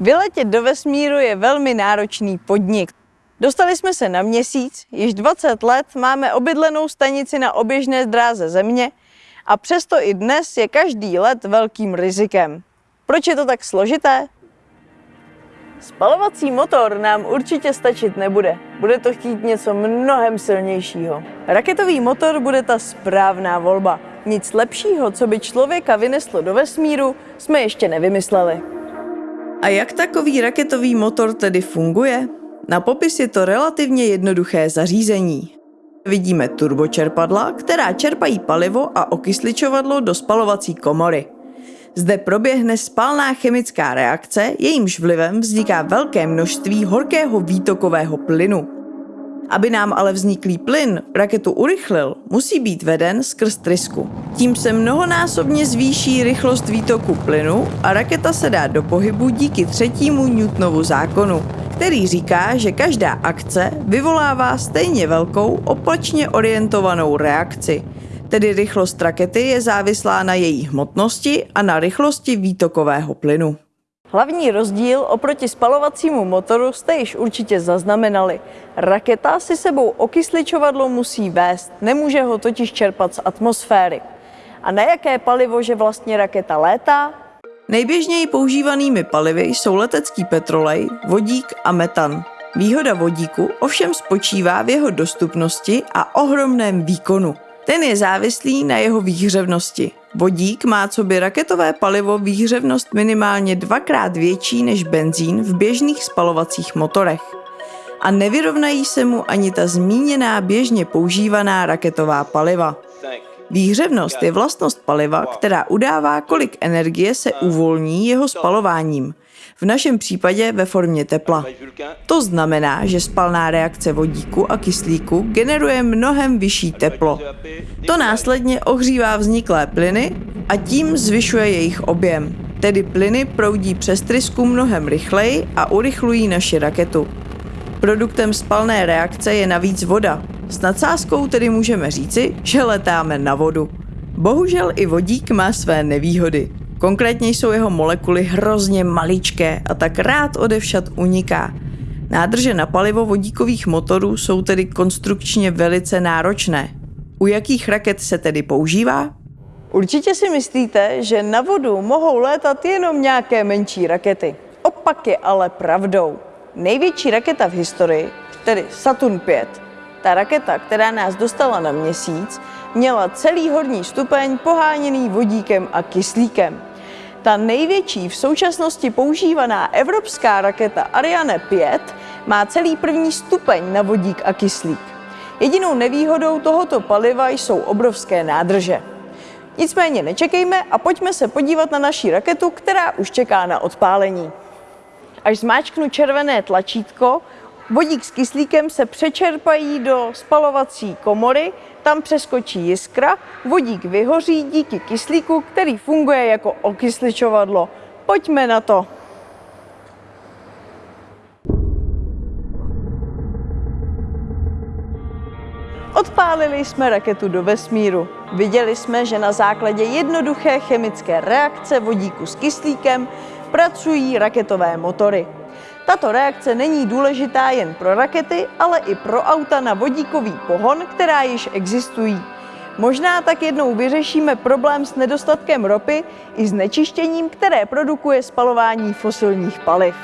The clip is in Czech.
Vyletět do vesmíru je velmi náročný podnik. Dostali jsme se na měsíc, již 20 let máme obydlenou stanici na oběžné dráze Země a přesto i dnes je každý let velkým rizikem. Proč je to tak složité? Spalovací motor nám určitě stačit nebude. Bude to chtít něco mnohem silnějšího. Raketový motor bude ta správná volba. Nic lepšího, co by člověka vyneslo do vesmíru, jsme ještě nevymysleli. A jak takový raketový motor tedy funguje? Na popis je to relativně jednoduché zařízení. Vidíme turbočerpadla, která čerpají palivo a okysličovadlo do spalovací komory. Zde proběhne spalná chemická reakce, jejímž vlivem vzniká velké množství horkého výtokového plynu. Aby nám ale vzniklý plyn raketu urychlil, musí být veden skrz trysku. Tím se mnohonásobně zvýší rychlost výtoku plynu a raketa se dá do pohybu díky třetímu Newtonovu zákonu, který říká, že každá akce vyvolává stejně velkou opačně orientovanou reakci. Tedy rychlost rakety je závislá na její hmotnosti a na rychlosti výtokového plynu. Hlavní rozdíl oproti spalovacímu motoru jste již určitě zaznamenali. Raketa si sebou okysličovadlo musí vést, nemůže ho totiž čerpat z atmosféry. A na jaké palivo, že vlastně raketa létá? Nejběžněji používanými palivy jsou letecký petrolej, vodík a metan. Výhoda vodíku ovšem spočívá v jeho dostupnosti a ohromném výkonu. Ten je závislý na jeho výhřevnosti. Vodík má co by raketové palivo výhřevnost minimálně dvakrát větší než benzín v běžných spalovacích motorech. A nevyrovnají se mu ani ta zmíněná běžně používaná raketová paliva. Výhřevnost je vlastnost paliva, která udává, kolik energie se uvolní jeho spalováním, v našem případě ve formě tepla. To znamená, že spalná reakce vodíku a kyslíku generuje mnohem vyšší teplo. To následně ohřívá vzniklé plyny a tím zvyšuje jejich objem. Tedy plyny proudí přes trysku mnohem rychleji a urychlují naši raketu. Produktem spalné reakce je navíc voda. S nadsázkou tedy můžeme říci, že letáme na vodu. Bohužel i vodík má své nevýhody. Konkrétně jsou jeho molekuly hrozně maličké a tak rád odevšad uniká. Nádrže na palivo vodíkových motorů jsou tedy konstrukčně velice náročné. U jakých raket se tedy používá? Určitě si myslíte, že na vodu mohou létat jenom nějaké menší rakety. Opak je ale pravdou. Největší raketa v historii, tedy Saturn 5, ta raketa, která nás dostala na měsíc, měla celý horní stupeň poháněný vodíkem a kyslíkem. Ta největší v současnosti používaná evropská raketa Ariane 5 má celý první stupeň na vodík a kyslík. Jedinou nevýhodou tohoto paliva jsou obrovské nádrže. Nicméně nečekejme a pojďme se podívat na naší raketu, která už čeká na odpálení. Až zmáčknu červené tlačítko, vodík s kyslíkem se přečerpají do spalovací komory, tam přeskočí jiskra, vodík vyhoří díky kyslíku, který funguje jako okysličovadlo. Pojďme na to. Odpálili jsme raketu do vesmíru. Viděli jsme, že na základě jednoduché chemické reakce vodíku s kyslíkem pracují raketové motory. Tato reakce není důležitá jen pro rakety, ale i pro auta na vodíkový pohon, která již existují. Možná tak jednou vyřešíme problém s nedostatkem ropy i znečištěním, které produkuje spalování fosilních paliv.